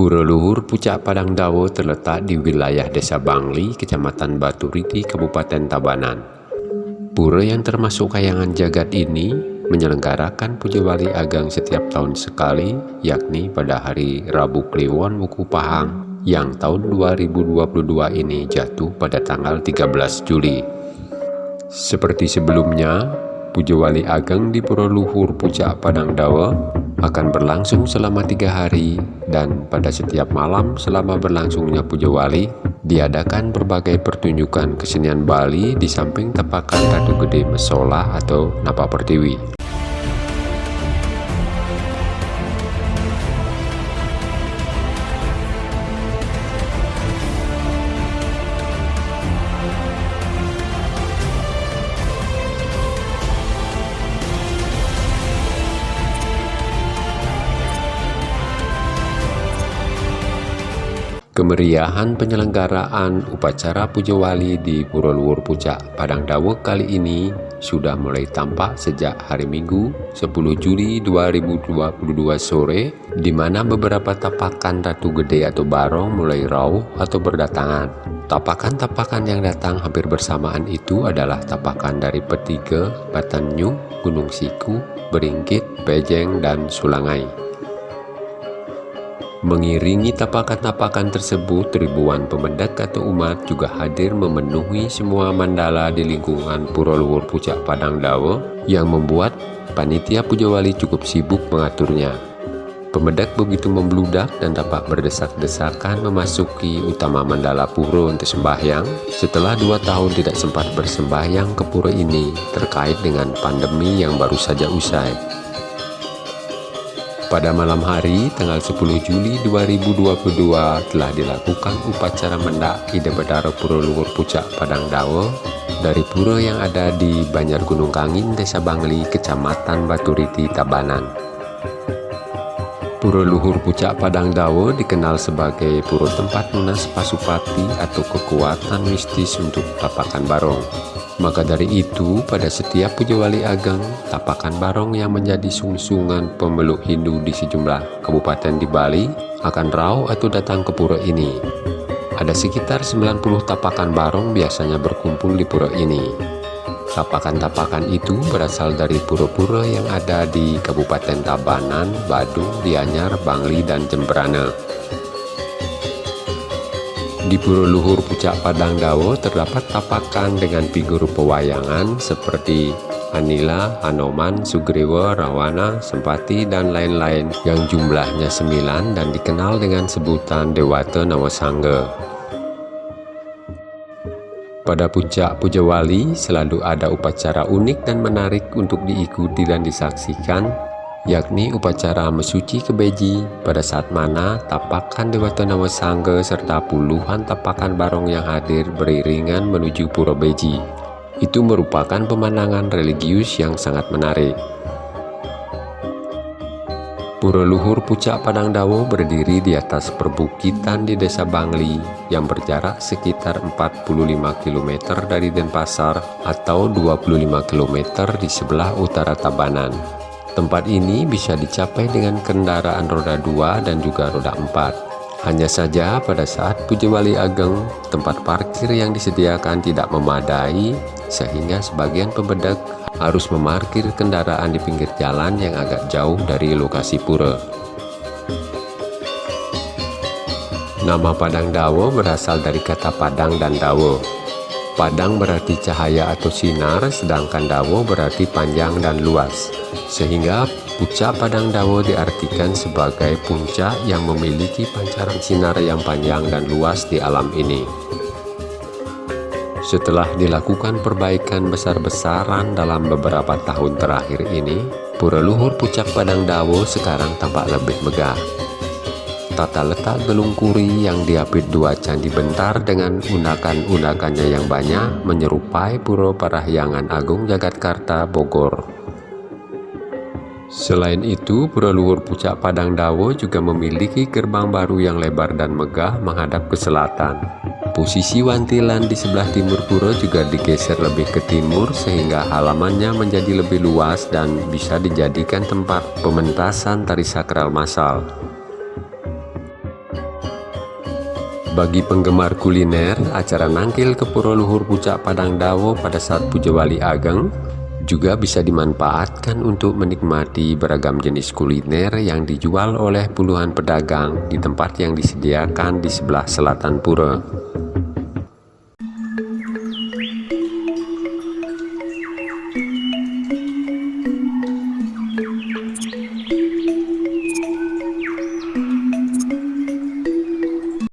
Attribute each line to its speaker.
Speaker 1: Pura Luhur Pucak Padang Dawo terletak di wilayah Desa Bangli, Kecamatan Batu Riti, Kabupaten Tabanan. Pura yang termasuk kayangan jagat ini menyelenggarakan Puja Wali Ageng setiap tahun sekali, yakni pada hari Rabu Kliwon Wuku Pahang yang tahun 2022 ini jatuh pada tanggal 13 Juli. Seperti sebelumnya, Puja Wali Ageng di Pura Luhur Pucak Padang Dawa akan berlangsung selama tiga hari dan pada setiap malam selama berlangsungnya puja wali diadakan berbagai pertunjukan kesenian Bali di samping tepakan Ratu Gede Mesola atau Napa Pertiwi. Kemeriahan penyelenggaraan upacara Puja Wali di Pura Luhur Pucak Padang Dawe kali ini sudah mulai tampak sejak hari Minggu 10 Juli 2022 sore di mana beberapa tapakan Ratu Gede atau Barong mulai rauh atau berdatangan. Tapakan-tapakan yang datang hampir bersamaan itu adalah tapakan dari Petiga, Batanyu, Gunung Siku, Beringkit, Pejeng, dan Sulangai. Mengiringi tapakan-tapakan tersebut, ribuan pemendak atau umat juga hadir memenuhi semua mandala di lingkungan Pura Luhur Pucak Padang Dawa yang membuat panitia Puja Wali cukup sibuk mengaturnya. Pemedak begitu membludak dan dapat berdesak-desakan memasuki utama mandala pura untuk sembahyang setelah dua tahun tidak sempat bersembahyang ke pura ini terkait dengan pandemi yang baru saja usai. Pada malam hari, tanggal 10 Juli 2022 telah dilakukan upacara mendaki Debedara Pura Luhur Pucak Padang Dawa dari pura yang ada di Banjar Gunung Kangin, Desa Bangli, Kecamatan Baturiti, Tabanan. Pura Luhur Pucak Padang Dawa dikenal sebagai pura tempat lunas pasupati atau kekuatan mistis untuk tapakan barong. Maka dari itu, pada setiap puja wali ageng, tapakan barong yang menjadi sungsungan pemeluk Hindu di sejumlah kabupaten di Bali akan rau atau datang ke pura ini. Ada sekitar 90 tapakan barong biasanya berkumpul di pura ini. Tapakan-tapakan itu berasal dari pura-pura yang ada di Kabupaten Tabanan, Badung, Dianyar, Bangli, dan Jemberana. Di Pura Luhur Pucak Padang Dawo terdapat tapakan dengan figur pewayangan seperti Anila, Hanoman, Sugriwa, Rawana, Sempati, dan lain-lain yang jumlahnya sembilan dan dikenal dengan sebutan Dewata Nawasangga. Pada puncak Puja Wali selalu ada upacara unik dan menarik untuk diikuti dan disaksikan yakni upacara mesuci kebeji pada saat mana tapakan Dewata Nawa Sangga serta puluhan tapakan barong yang hadir beriringan menuju Pura Beji. Itu merupakan pemandangan religius yang sangat menarik. Pura Luhur Pucak Padang Dawo berdiri di atas perbukitan di Desa Bangli yang berjarak sekitar 45 km dari Denpasar atau 25 km di sebelah utara Tabanan. Tempat ini bisa dicapai dengan kendaraan roda 2 dan juga roda 4. Hanya saja pada saat Puja Wali Ageng, tempat parkir yang disediakan tidak memadai sehingga sebagian pembedak harus memarkir kendaraan di pinggir jalan yang agak jauh dari lokasi pura. Nama Padang Dawo berasal dari kata Padang dan Dawo. Padang berarti cahaya atau sinar, sedangkan Dawo berarti panjang dan luas. Sehingga puncak Padang Dawo diartikan sebagai puncak yang memiliki pancaran sinar yang panjang dan luas di alam ini. Setelah dilakukan perbaikan besar-besaran dalam beberapa tahun terakhir ini, Pura Luhur Puncak Padang Dawo sekarang tampak lebih megah. Tata letak gelung kuri yang diapit dua candi bentar dengan undakan-undakannya yang banyak menyerupai Pura Parahyangan Agung Jagatkarta Bogor. Selain itu, Pura Luhur Pucak Padang Dawo juga memiliki gerbang baru yang lebar dan megah menghadap ke selatan. Posisi wantilan di sebelah timur pura juga digeser lebih ke timur sehingga halamannya menjadi lebih luas dan bisa dijadikan tempat pementasan tari sakral massal. Bagi penggemar kuliner, acara nangkil ke Pura Luhur Puncak Padang Dawo pada saat Puja Wali Ageng juga bisa dimanfaatkan untuk menikmati beragam jenis kuliner yang dijual oleh puluhan pedagang di tempat yang disediakan di sebelah selatan pura.